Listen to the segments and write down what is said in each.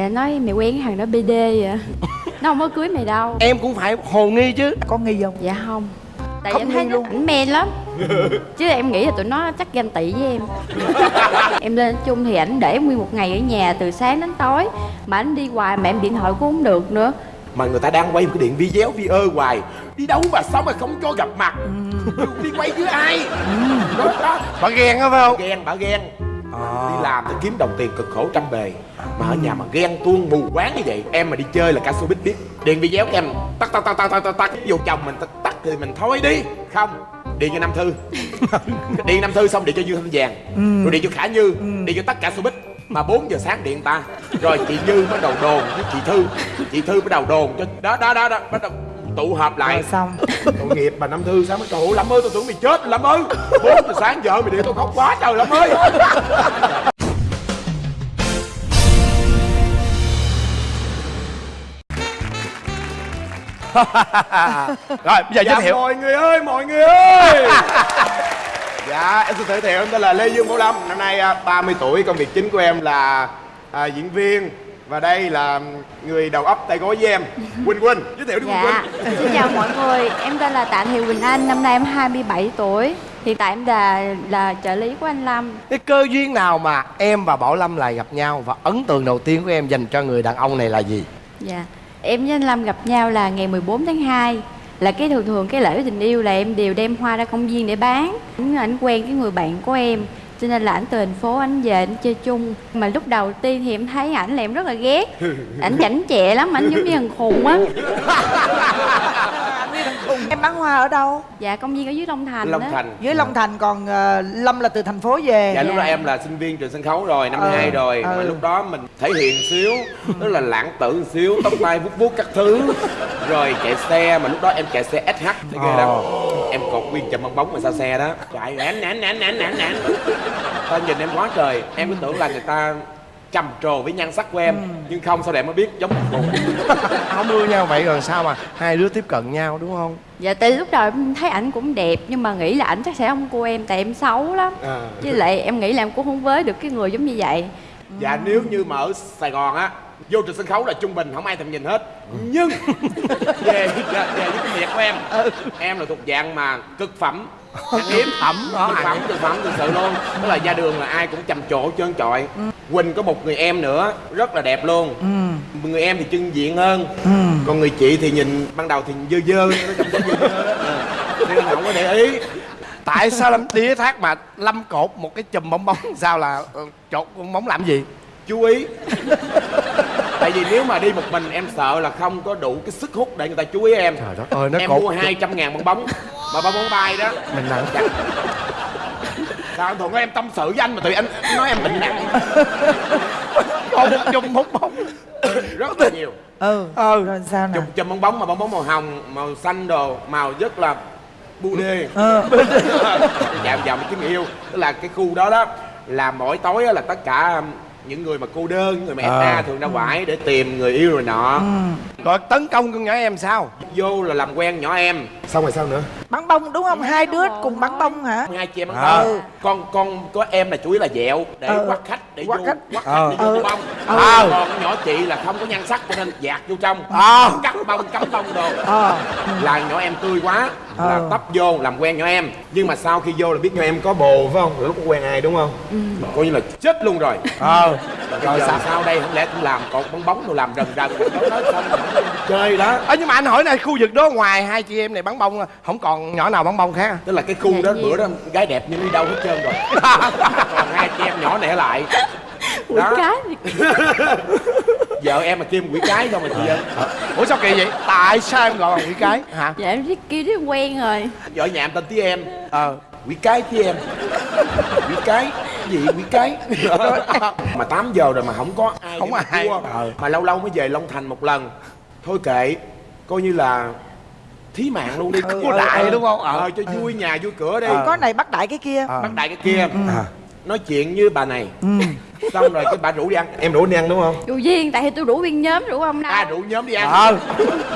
Dạ nói mày quen cái thằng đó BD vậy Nó không có cưới mày đâu. Em cũng phải hồ nghi chứ. Có nghi không? Dạ không. Tại Không em thấy luôn. ảnh men lắm. Chứ em nghĩ là tụi nó chắc ganh tị với em. Em lên chung thì ảnh để nguyên một ngày ở nhà từ sáng đến tối. Mà ảnh đi hoài mà em điện thoại cũng không được nữa. Mà người ta đang quay một cái điện video vi ơ hoài. Đi đâu mà sao mà không cho gặp mặt? Đi quay với ai? Đó đó. Bà ghen á phải không? Ghen bà ghen đi làm để kiếm đồng tiền cực khổ trăm bề. Mà ở nhà mà ghen tuông mù quáng như vậy em mà đi chơi là ca số biết. Biết điện video của em tắt tắt tắt tắt tắt vô chồng mình tắt tắt thì mình thôi đi. Không điện cho nam thư. Điện nam thư xong điện cho dương thanh vàng. Rồi điện cho khả như. Điện cho tất cả showbiz. Mà 4 giờ sáng điện ta. Rồi chị như bắt đầu đồn với chị thư. Chị thư bắt đầu đồn cho đó đó đó đó bắt đầu tụ họp lại. Rồi xong. Tội nghiệp bà năm thư sao mới ơi lâm ơi tôi tưởng mày chết. Lâm ơi bốn giờ sáng vợ mày điện tôi khóc quá trời lâm ơi. Rồi bây giờ giới dạ thiệu. mọi người ơi mọi người ơi. Dạ em xin giới thiệu em tên là lê dương bảo lâm. Năm nay à, 30 tuổi công việc chính của em là à, diễn viên và đây là người đầu óc tay gối với em quỳnh quỳnh. Giới thiệu đi quỳnh Dạ. Quỳnh Xin chào mọi người. Em tên là Tạ Thị Quỳnh Anh Năm nay em 27 tuổi. Hiện tại em là là trợ lý của anh Lâm. Cái cơ duyên nào mà em và Bảo Lâm lại gặp nhau Và ấn tượng đầu tiên của em dành cho người đàn ông này là gì? Dạ. Em với anh Lâm gặp nhau là ngày 14 tháng 2 Là cái thường thường cái lễ tình yêu là em đều đem hoa ra công viên để bán. Ảnh, ảnh quen cái người bạn của em cho nên là ảnh từ thành phố ảnh về ảnh chơi chung. Mà lúc đầu tiên thì em thấy ảnh là em rất là ghét. Ảnh chảnh chẹ lắm ảnh giống như thằng khùng á. Em bán hoa ở đâu? dạ công viên ở dưới long thành long thành. Dưới Long Thành còn ờ, Lâm là từ thành phố về dạ lúc đó Dạ. em là sinh viên trường sân khấu rồi năm Ừ, hai rồi. Mà ừ. lúc đó mình thể hiện xíu tức là lãng tử xíu tóc tai vuốt vuốt các thứ. Rồi chạy xe mà lúc đó em chạy xe SH thấy ghê lắm. Em cột nguyên chùm bong bóng mà sau xe đó. Chạy nản nản nản nản nản nản ta nhìn em quá trời. Em cứ tưởng là người ta trầm trồ với nhan sắc của em nhưng không sau này em mới biết giống một cụ Không ưa nhau vậy rồi sao mà hai đứa tiếp cận nhau đúng không? Dạ tại lúc đầu em thấy ảnh cũng đẹp nhưng mà nghĩ là ảnh chắc sẽ không cô em tại em xấu lắm. À. với lại em nghĩ là em cũng không với được cái người giống như vậy. Dạ nếu như mà ở Sài Gòn á Vô trên sân khấu là trung bình không ai thèm nhìn hết. Nhưng về, về, về với cái miệng của em. Em là thuộc dạng mà cực phẩm. Hiếm phẩm Cực phẩm, cực phẩm thực sự luôn. Tức là ra đường là ai cũng trầm trộ trơn trọi. Quỳnh có một người em nữa Rất là đẹp luôn. Người em thì trưng diện hơn. Còn người chị thì nhìn ban đầu thì dơ dơ Nó dơ dơ đó. Ờ. Nên không có để ý. Tại sao Lâm đi thác mà Lâm cột một cái chùm bong bóng? Sao là ờ, chột bong bóng làm gì? Chú ý tại vì nếu mà đi một mình em sợ là không có đủ cái sức hút để người ta chú ý em. Trời đất ơi nó em cột mua 200 ngàn bong bóng mà bong bóng bay đó. Mình nặng. Dạ. sao anh thuận nói em tâm sự với anh mà tụi anh nói em bệnh nặng. Một chùm bong bóng. Rất là nhiều. Ừ. Ừ. Rồi sao nè chùm chùm bong bóng mà bong bóng màu hồng màu xanh đồ màu rất là bu đê Ờ dạo dạo mình kiếm yêu tức là cái khu đó đó là mỗi tối á là tất cả um, những người mà cô đơn những người mà Ờ. FA thường ra ngoại để tìm người yêu rồi nọ Rồi tấn công con nhỏ em sao vô là làm quen nhỏ em xong rồi sao nữa Bắn bông đúng không? Hai đứa cùng bắn bông hả? hai chị em ăn À. ừ. con con có em là chủ yếu là dẹo để Ừ. quắt khách để Quắt vô khách. quắt Ờ. khách để vô Ừ. bông Ừ. còn nhỏ chị là không có nhan sắc cho nên dạt vô trong À. cắt bông cắm bông đồ Ờ là nhỏ em tươi quá là Ừ. tấp vô làm quen nhỏ em nhưng mà sau khi vô là biết nhỏ em có bồ phải không lúc quen ai đúng không coi như là chết luôn rồi Ờ rồi Rồi sao? sau đây không lẽ cũng làm cột bóng bóng rồi làm rần rần nói xong chơi đó. Ờ nhưng mà anh hỏi này khu vực đó ngoài hai chị em này bắn bông Không còn nhỏ nào bắn bông khác à? tức là cái khu đó Dạ, bữa nhiều. đó gái đẹp nhưng đi đâu hết trơn rồi. Còn hai chị em nhỏ nẻ lại. Ủa cái vợ em mà kim quỷ cái không mà chị ơi Ủa sao kỳ vậy? Tại sao em gọi bằng quỷ cái? Hả? Dạ em biết kêu đứa quen rồi. Vợ nhà em tên tí em. Ờ quỷ cái tí em. Quỷ cái? Cái gì quỷ cái? Mà 8 giờ rồi mà không có ai Không ai. Ờ. mà lâu lâu mới về long thành một lần. Thôi kệ coi như là thí mạng luôn đi. Cua đại đúng không? Ờ. Ờ cho vui nhà vui cửa đi. Ờ. Có này bắt đại cái kia. Ờ. bắt đại cái kia. À. nói chuyện như bà này. Xong rồi cái bà rủ đi ăn. Em rủ đi ăn đúng không? Dù duyên tại vì tôi rủ viên nhóm rủ ông đâu à rủ nhóm đi ăn. Ờ.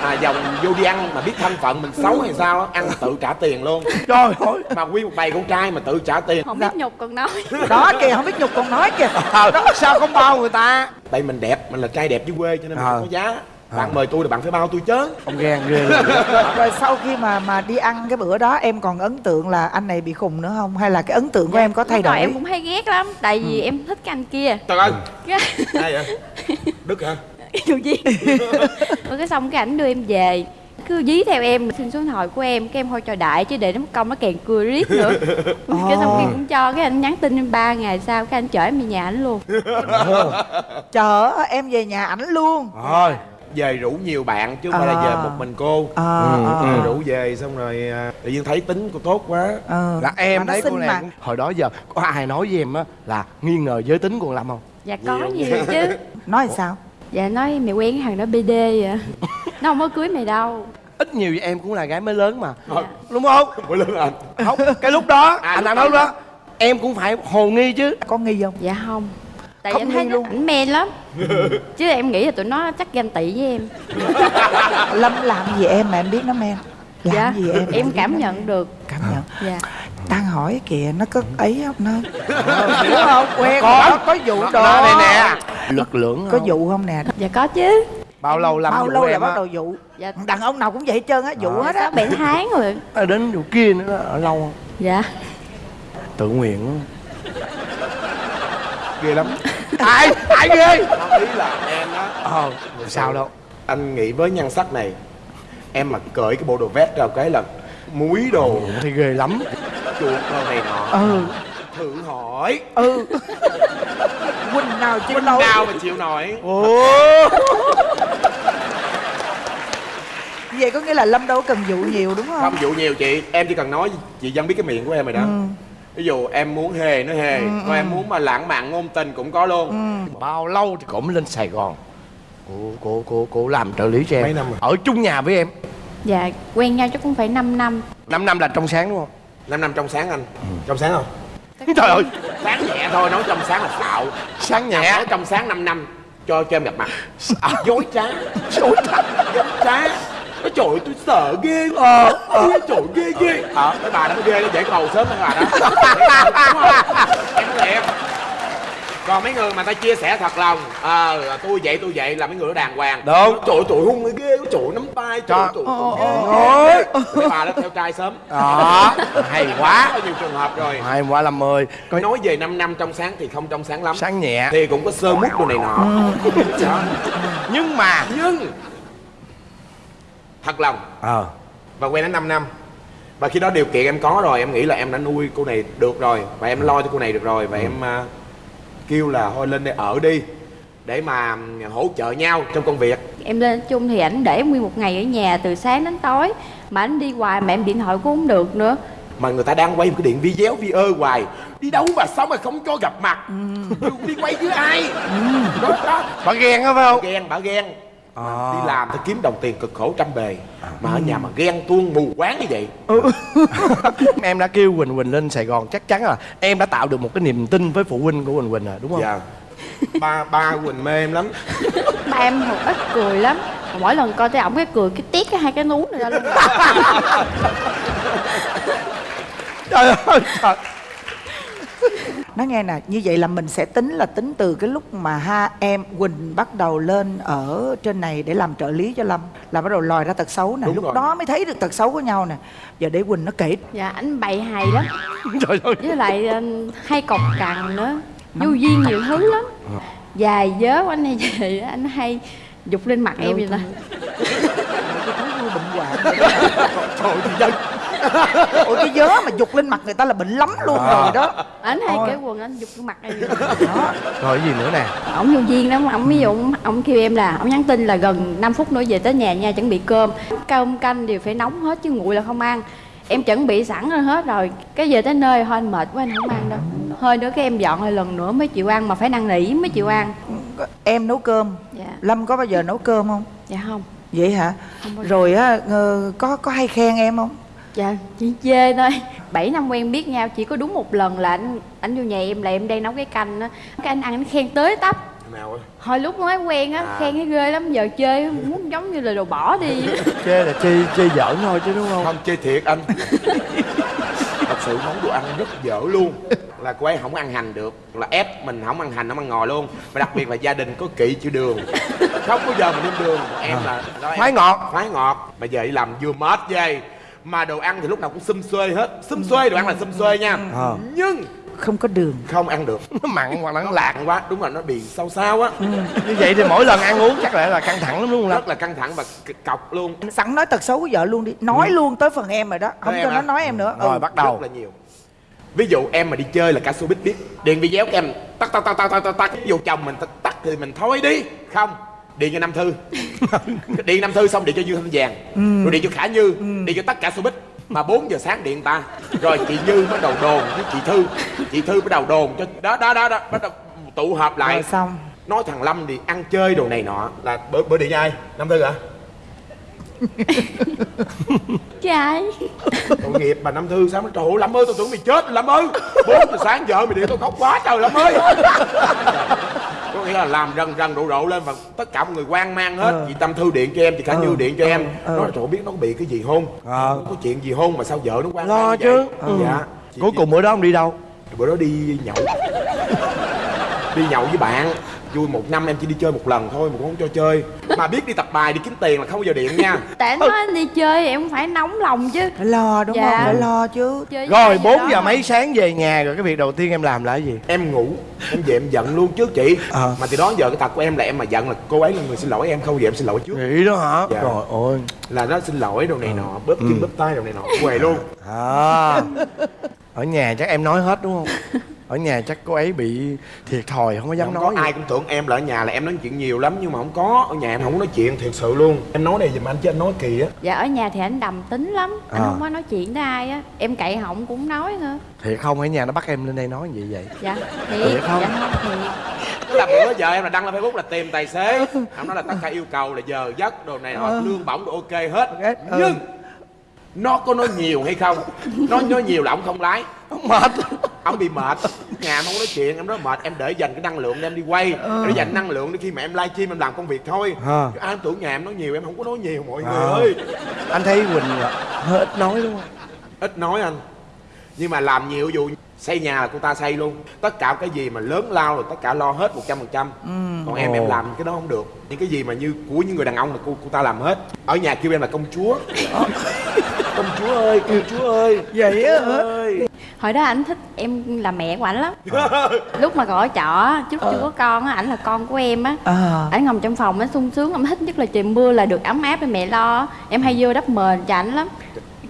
à dòng vô đi ăn mà biết thân phận mình xấu hay sao ăn tự trả tiền luôn. Trời ơi. Mà nguyên một bầy con trai mà tự trả tiền. Không biết nhục còn nói. Đó kìa không biết nhục còn nói kìa. Ờ, sao không bao người ta? Tại mình đẹp mình là trai đẹp dưới quê cho nên mình Ờ. không có giá bạn mời tôi là bạn phải bao tôi chứ ông ghen ghê luôn. rồi sau khi mà mà đi ăn cái bữa đó em còn ấn tượng là anh này bị khùng nữa không? Hay là cái ấn tượng của em có thay đổi? em cũng hay ghét lắm tại vì em thích cái anh kia. Trời ơi. Cái ai vậy? Đức hả? Dù duyên rồi cái xong cái ảnh đưa em về. Cứ dí theo em xin số điện thoại của em cái em thôi cho đại chứ để nó công nó kèn cười riết nữa. Cái xong cái cũng cho cái anh nhắn tin em ba ngày sau cái anh chở em về nhà ảnh luôn. Chở em về nhà ảnh luôn. Thôi về rủ nhiều bạn chứ không phải là À. về một mình cô. Ờ Ừ, ờ, ừ. rủ về xong rồi à, tự nhiên thấy tính cô tốt quá. Ờ. là em thấy cô này mà. cũng- hồi đó giờ có ai nói với em á là nghi ngờ giới tính của con lâm không? Dạ có Nhiều. nhiều chứ. Nói sao? Dạ nói mày quen cái thằng đó bd vậy. Nó không có cưới mày đâu. Ít nhiều gì em cũng là gái mới lớn mà. Ờ. đúng không? Ủa lớn anh. Không cái lúc đó À, anh đang nói lúc đó. em cũng phải hồ nghi chứ. Có nghi không? Dạ không tại Không em thấy luôn. ảnh men lắm. Chứ em nghĩ là tụi nó chắc ganh tị với em. Lâm làm gì em mà em biết nó men? Làm dạ gì em em cảm men? nhận được. Cảm nhận. Dạ. Đang hỏi kìa nó có ấy không nó? Hiểu không? quen Có. có vụ đồ. nó đây nè. Lực lượng có vụ không nè? Dạ có chứ. Bao lâu làm bao lâu là bắt đầu vụ? Dạ. Đàn ông nào cũng vậy hết trơn á vụ hết á. Bảy tháng rồi. À, đến vụ kia nữa đó, ở lâu không? Dạ. Tự nguyện. Ghê lắm. Ai ai ghê? Ý là em á ờ sao đâu. Anh nghĩ với nhan sắc này em mà cởi cái bộ đồ vest ra cái là muối đồ. Thấy ghê lắm. Chuột đồ này nọ. Ừ. Thử hỏi. Ừ. Huynh nào chịu Huynh nổi? nào mà chịu nổi? Ồ. Vậy có nghĩa là lâm đâu có cần vụ nhiều đúng không? Không dụ nhiều chị. Em chỉ cần nói chị dân biết cái miệng của em rồi đó ví dụ em muốn hề nó hề. Còn em muốn mà lãng mạn ngôn tình cũng có luôn. Bao lâu thì cũng lên sài gòn? Cô cô cô cô làm trợ lý cho em. Mấy năm rồi? ở chung nhà với em. Dạ quen nhau chắc cũng phải 5 năm. 5 năm là trong sáng đúng không? Năm năm trong sáng anh. Trong sáng không? Trời ơi. Sáng nhẹ thôi nói trong sáng là xạo. Sáng nhẹ. Nói trong sáng 5 năm cho cho em gặp mặt. Dối trá. Trời ơi. dối trá Ôi trời ơi, tôi sợ ghê Ờ, Ôi trời ghê ghê. Ờ, cái bà đó mới ghê nó dễ cầu sớm hơn bà đó. Đúng không? Em nói thiệt. Còn mấy người mà ta chia sẻ thật lòng Ờ, là tôi vậy tôi vậy là mấy người đó đàng hoàng. Đúng. Trời ơi, tụi hung ghê Trời ơi, nắm tay Trời ơi, Trời tụi ơi. ghê Mấy bà đó theo trai sớm. Đó hay quá. Có nhiều trường hợp rồi. Hai qua làm mười coi Nói về 5 năm trong sáng thì không trong sáng lắm. Sáng nhẹ. Thì cũng có sơ mút đồ này nọ. Đó. nhưng mà Nhưng Thật lòng ờ. Và quen đến 5 năm. Và khi đó điều kiện em có rồi em nghĩ là em đã nuôi cô này được rồi và em lo cho cô này được rồi và em à, kêu là thôi lên đây ở đi để mà ừm, hỗ trợ nhau trong công việc. Em lên chung thì ảnh để nguyên một ngày ở nhà từ sáng đến tối mà ảnh đi hoài mà em điện thoại cũng không được nữa. Mà người ta đang quay một cái điện video vi ơ hoài. Đi đâu mà sao mà không cho gặp mặt? Đi quay với ai? Đó đó. Bà ghen á phải không? Ghen bà ghen À. đi làm thì kiếm đồng tiền cực khổ trăm bề. Mà ở nhà mà ghen tuông mù quáng như vậy. Em đã kêu quỳnh quỳnh lên sài gòn chắc chắn là em đã tạo được một cái niềm tin với phụ huynh của quỳnh quỳnh rồi đúng không? Dạ. Ba ba quỳnh mê em lắm. Ba em một ít cười lắm. Mỗi lần coi thấy ổng cái cười cái tiết cái hai cái nú này ra luôn. Trời ơi trời. Nói nghe nè như vậy là mình sẽ tính là tính từ cái lúc mà ha em quỳnh bắt đầu lên ở trên này để làm trợ lý cho lâm là bắt đầu lòi ra tật xấu nè. Đúng lúc rồi. đó mới thấy được tật xấu của nhau nè. Giờ để quỳnh nó kể. Dạ ảnh bày hài lắm. Trời ơi. Với lại ờ, hay cọc cằn nữa. Vô duyên nhiều thứ lắm. Dài dớ của anh hay vậy anh hay dục lên mặt em vậy nè. bệnh hoạn trời thì ôi cái vớ mà dục lên mặt người ta là bệnh lắm luôn rồi đó. Ảnh hay cái quần anh dục lên mặt em nè. đó. Rồi cái gì nữa nè? Ổng vô duyên lắm ổng ví dụ ổng- ổng kêu em là ổng nhắn tin là gần 5 phút nữa về tới nhà nha chuẩn bị cơm. Cơm canh đều phải nóng hết chứ nguội là không ăn. Em chuẩn bị sẵn rồi hết rồi. Cái về tới nơi thôi anh mệt quá anh không ăn đâu. Hơi nữa cái em dọn lại lần nữa mới chịu ăn mà phải năn nỉ mới chịu ăn. Em nấu cơm. Dạ. Lâm có bao giờ nấu cơm không? Dạ không. Vậy hả? Không bao giờ. rồi á ờ, có có hay khen em không dạ chỉ chê thôi. 7 năm quen biết nhau chỉ có đúng một lần là anh anh vô nhà em là em đang nấu cái canh á. Cái anh ăn anh khen tới tấp. Nào hồi lúc mới quen á À. khen thấy ghê lắm giờ chơi muốn giống như là đồ bỏ đi. Chê là chê chê giỡn thôi chứ đúng không? Không chơi thiệt anh. Thật sự món đồ ăn rất dở luôn. Là cô ấy không ăn hành được là ép mình không ăn hành không ăn ngò luôn. Và đặc biệt là gia đình có kỵ chữ đường. Không bao giờ mà nêm đường. Em là đó, em- Khoái ngọt. khoái ngọt. Mà giờ đi làm vừa mệt vậy mà đồ ăn thì lúc nào cũng xum xuê hết. Xum xuê đồ ăn là xum xuê nha. Ờ. nhưng không có đường. không ăn được. Nó mặn hoặc là nó lạc quá. Đúng là nó bị sao sao á. Như vậy thì mỗi lần ăn uống chắc là là căng thẳng lắm đúng không rất là căng thẳng và cọc luôn. Sẵn nói tật xấu của vợ luôn đi. Nói luôn tới phần em rồi đó. Không em cho hả? nó nói em nữa. Rồi ừ. bắt đầu. Rất là nhiều. Ví dụ em mà đi chơi là cả showbiz biết. Điện video của em. Tắt tắt tắt tắt tắt tắt tắt. Ví dụ chồng mình tắt, tắt thì mình thôi đi. Không điện cho nam thư. Điện nam thư xong điện cho dương thanh vàng. Rồi điện cho khả như. Điện cho tất cả showbiz. Mà 4 giờ sáng điện ta. Rồi chị như bắt đầu đồn với chị thư. Chị thư bắt đầu đồn cho đó đó đó, đó. Bắt đầu tụ họp lại. Rồi xong. Nói thằng lâm thì ăn chơi đồ này nọ là bữa bữa điện cho ai? Nam thư hả? Trai tội nghiệp bà năm thư sao nó trời ơi lâm ơi tôi tưởng mày chết lâm ơi. Bốn giờ sáng vợ mày điện tôi khóc quá trời lâm ơi có nghĩa là làm rần rần rộ rộ lên và tất cả mọi người quan mang hết Ờ. chị tâm thư điện cho em chị khả như điện cho em ờ. nói trời biết nó bị cái gì không Ờ. có chuyện gì không mà sao vợ nó quan Lo chứ. vậy? Ừ. dạ Chị- cuối cùng bữa đó ông đi đâu bữa đó đi nhậu đi nhậu với bạn vui một năm em chỉ đi chơi một lần thôi mà cũng không cho chơi. Mà biết đi tập bài đi kiếm tiền là không bao giờ điện nha. Tại anh nói anh đi chơi em cũng phải nóng lòng chứ. Phải lo đúng Dạ. không? Phải lo chứ. Chơi rồi ai 4 đó giờ mấy sáng về nhà rồi cái việc đầu tiên em làm là cái gì? Em ngủ em về em giận luôn trước chị. Ờ. mà từ đó giờ cái tật của em là em mà giận là cô ấy là người xin lỗi em không giờ em xin lỗi trước. Nghĩ đó hả? Dạ. rồi ôi là nó xin lỗi đồ này nọ bóp chân bóp tay đồ này nọ quề luôn. À. Ở nhà chắc em nói hết đúng không ở nhà chắc cô ấy bị thiệt thòi không có dám không nói có ai cũng tưởng em là ở nhà là em nói chuyện nhiều lắm nhưng mà không có. Ở nhà em không có nói chuyện thiệt sự luôn. Em nói này giùm anh chứ anh nói kỳ á. Dạ ở nhà thì anh đầm tính lắm. Anh À. không có nói chuyện với ai á. Em cậy họng cũng nói nữa thiệt không? Ở nhà nó bắt em lên đây nói gì vậy. Dạ thiệt. Thiệt không? dạ không thiệt. Tức là bữa giờ em là đăng lên facebook là tìm tài xế. Ông nói là tất cả yêu cầu là giờ giấc đồ này nọ Ờ. lương bổng đồ ok hết. Ừ. nhưng nó có nói nhiều hay không? Nó nói nhiều là ông không lái. Mệt. Ông bị mệt. Nhà em không nói chuyện em nói mệt. Em để dành cái năng lượng để em đi quay. Để dành năng lượng để khi mà em livestream em làm công việc thôi. Chứ ai tưởng nhà em nói nhiều em không có nói nhiều mọi À. người ơi. Anh thấy quỳnh là hơi ít nói đúng không ít nói anh nhưng mà làm nhiều vụ xây nhà là cô ta xây luôn. Tất cả cái gì mà lớn lao rồi tất cả lo hết một trăm phần trăm. Còn em em làm cái đó không được. Những cái gì mà như của những người đàn ông là cô cô ta làm hết. Ở nhà kêu em là công chúa. Công chúa ơi công chúa ơi vậy á ơi. Hồi đó ảnh thích em là mẹ của ảnh lắm. Lúc mà còn ở trọ á, chút chưa có con á ảnh là con của em á. Ờ ảnh ngồi trong phòng ảnh sung sướng ảnh thích nhất là trời mưa là được ấm áp để mẹ lo. Em hay vô đắp mền cho ảnh lắm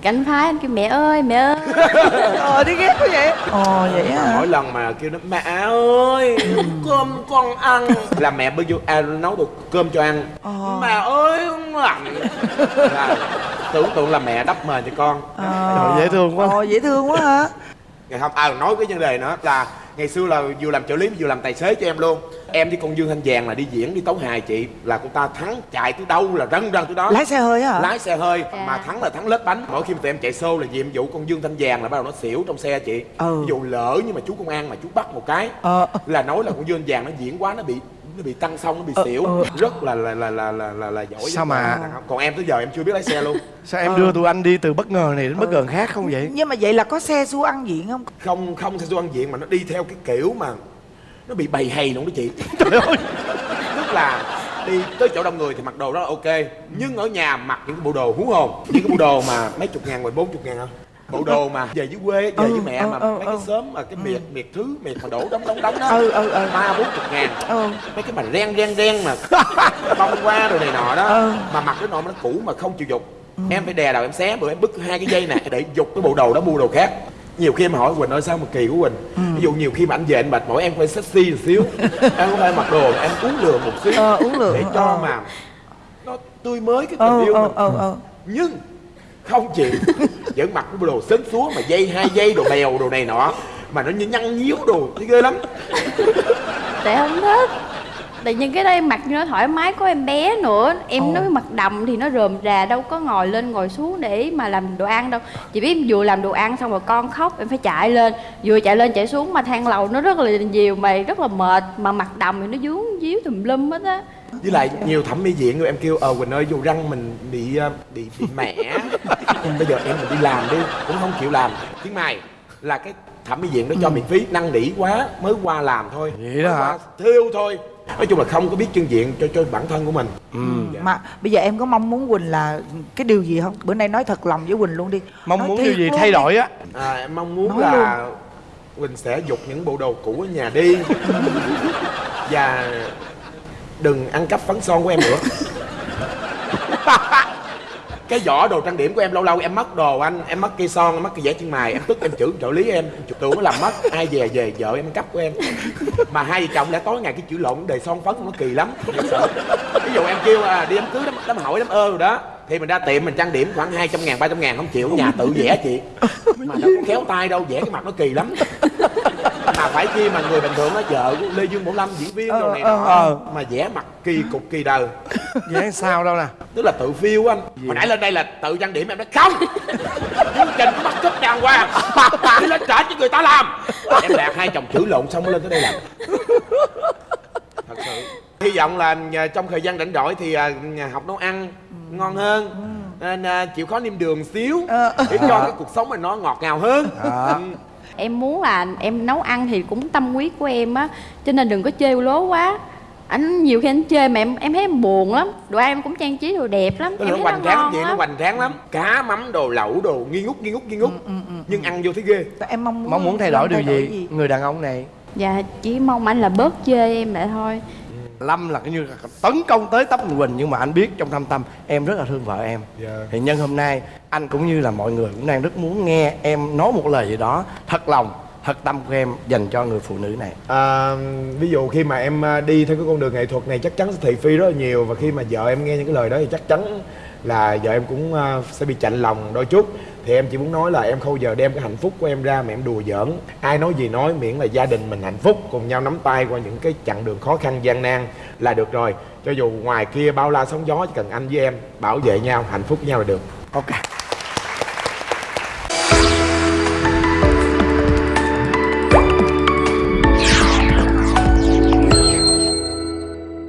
cảnh phái anh kêu mẹ ơi mẹ ơi. Ờ đi ghét quá vậy. Ồ vậy á hả? Mỗi lần mà kêu nó mẹ ơi cơm con ăn. Là mẹ bây giờ à, nấu được cơm cho ăn. Ờ. mẹ ơi lạnh. Là tưởng tượng là mẹ đắp mền cho con. Ờ. Trời, dễ thương quá. ồ dễ thương quá hả? Ngày không à nói cái vấn đề nữa là ngày xưa là vừa làm trợ lý vừa làm tài xế cho em luôn em với con dương thanh vàng là đi diễn đi tấu hài chị là cô ta thắng chạy tới đâu là răng răng tới đó. Lái xe hơi hả? Lái xe hơi Dạ. mà thắng là thắng lết bánh. Mỗi khi mà tụi em chạy xô là nhiệm vụ con dương thanh vàng là bắt đầu nó xỉu trong xe chị. Ừ. ví dụ lỡ nhưng mà chú công an mà chú bắt một cái ờ. là nói là con dương thanh vàng nó diễn quá nó bị nó bị tăng xong nó bị Ờ, xỉu. ờ. rất là là là là là là, là giỏi. Sao mà- còn em tới giờ em chưa biết lái xe luôn. Sao em đưa tụi anh đi từ bất ngờ này đến bất ngờ khác không vậy? Nhưng mà vậy là có xe xua ăn diện không? Không không theo ăn diện mà nó đi theo cái kiểu mà nó bị bầy hầy luôn đó chị. Trời ơi. Tức là đi tới chỗ đông người thì mặc đồ đó là ok. Nhưng ở nhà mặc những cái bộ đồ hú hồn. Những cái bộ đồ mà mấy chục ngàn mười bốn chục ngàn không? Bộ đồ mà về dưới quê về Ừ, với mẹ mà ừ, ừ, mấy cái ừ. xóm mà cái miệt miệt thứ miệt mà đổ đóng đóng đóng đó. Ừ ừ ừ. Ba bốn chục ngàn. Ừ. Mấy cái mà ren ren ren mà bông qua rồi này nọ đó. Ừ. mà mặc cái nọ nó cũ mà không chịu dục. Em phải đè đầu em xé bữa em bứt hai cái dây nè để dục cái bộ đồ đó mua đồ khác nhiều khi em hỏi quỳnh ơi sao mà kỳ của quỳnh? Ví dụ nhiều khi mà anh về anh mệt mỏi em phải sexy một xíu. Em không phải mặc đồ em uống lừa một xíu Ờ, uống lừa, để cho ờ. mà nó tươi mới cái tình ờ yêu ờ mình. ờ ờ. Nhưng không chịu vẫn mặc cái đồ sến súa mà dây hai dây đồ bèo đồ này nọ mà nó như nhăn nhíu đồ thấy ghê lắm. Tại không thích Tại nhưng cái đó em mặc nó thoải mái có em bé nữa. Em Ồ. nói mặc đầm thì nó rườm rà đâu có ngồi lên ngồi xuống để mà làm đồ ăn đâu. Chị biết vừa làm đồ ăn xong rồi con khóc em phải chạy lên. Vừa chạy lên chạy xuống mà thang lầu nó rất là nhiều mà rất là mệt. Mà mặc đầm thì nó dướng díu tùm lum hết á. Với lại nhiều thẩm mỹ viện rồi em kêu ờ quỳnh ơi vô răng mình bị ờ, bị bị mẻ. Bây giờ em mình đi làm đi cũng không chịu làm. Tiếng mày là cái thẩm mỹ viện đó cho miễn phí năn nỉ quá mới qua làm thôi. Vậy đó hả? thiêu thôi nói chung là không có biết chân diện cho cho bản thân của mình. Dạ. mà bây giờ em có mong muốn quỳnh là cái điều gì không? Bữa nay nói thật lòng với quỳnh luôn đi. Mong Nói muốn điều gì luôn thay đổi á? À, em mong muốn Nói là quỳnh sẽ dục những bộ đồ cũ ở nhà đi. Và đừng ăn cắp phấn son của em nữa cái vỏ đồ trang điểm của em lâu lâu em mất đồ anh em mất cây son em mất cây vẽ chân mày em tức em chửi trợ lý em. Chụp tưởng nó làm mất ai về về vợ em cấp của em. Mà hai vợ chồng đã tối ngày cái chữ lộn đề son phấn nó kỳ lắm. Ví dụ em kêu à, đi đám cưới đám, đám hỏi đám ơ rồi đó thì mình ra tiệm mình trang điểm khoảng 200 ngàn 300 ngàn không chịu nhà tự vẽ chị. Mà đâu có khéo tay đâu vẽ cái mặt nó kỳ lắm mà phải chi mà người bình thường nó vợ của lê dương bảo lâm diễn viên đồ này Ờ, ờ, mà vẽ mặt kỳ cục kỳ đời. Vậy sao đâu nè? Tức là tự phiêu anh. Hồi nãy lên đây là tự trang điểm em nói không! Chương trình có bắt cấp đàng hoàng. Đi lên trả cho người ta làm. Em đạt hai chồng chửi lộn xong mới lên tới đây làm. Thật sự. Hy vọng là à, trong thời gian rảnh rỗi thì à, nhà học nấu ăn ngon hơn nên à, chịu khó niêm đường xíu để cho cái cuộc sống mình nó ngọt ngào hơn. Đó. Ừ. Em muốn là em nấu ăn thì cũng tâm huyết của em á Cho nên đừng có chê lố quá. Anh nhiều khi anh chê mà em em thấy em buồn lắm. Đồ ăn em cũng trang trí đồ đẹp lắm nó Em nó thấy hoành nó ngon vậy nó lắm. hoành tráng lắm. Cá mắm đồ lẩu đồ nghi ngút nghi ngút nghi ngút. Nhưng ăn vô thấy ghê. Em mong muốn mong muốn thay đổi điều gì? người đàn ông này. Dạ chỉ mong anh là bớt chê em lại thôi. Lâm là cái như là tấn công tới tấp quỳnh nhưng mà anh biết trong thâm tâm em rất là thương vợ em. Dạ. thì nhân hôm nay anh cũng như là mọi người cũng đang rất muốn nghe em nói một lời gì đó thật lòng thật tâm của em dành cho người phụ nữ này. À, ví dụ khi mà em à, đi theo cái con đường nghệ thuật này chắc chắn sẽ thị phi rất là nhiều và khi mà vợ em nghe những cái lời đó thì chắc chắn là vợ em cũng à, sẽ bị chạnh lòng đôi chút. Thì em chỉ muốn nói là em không giờ đem cái hạnh phúc của em ra mà em đùa giỡn. Ai nói gì nói miễn là gia đình mình hạnh phúc cùng nhau nắm tay qua những cái chặng đường khó khăn gian nan là được rồi. Cho dù ngoài kia bao la sóng gió chỉ cần anh với em bảo vệ nhau hạnh phúc với nhau là được. Ok